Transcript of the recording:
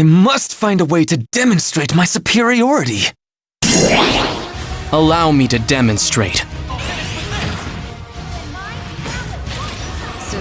I must find a way to demonstrate my superiority. Allow me to demonstrate. So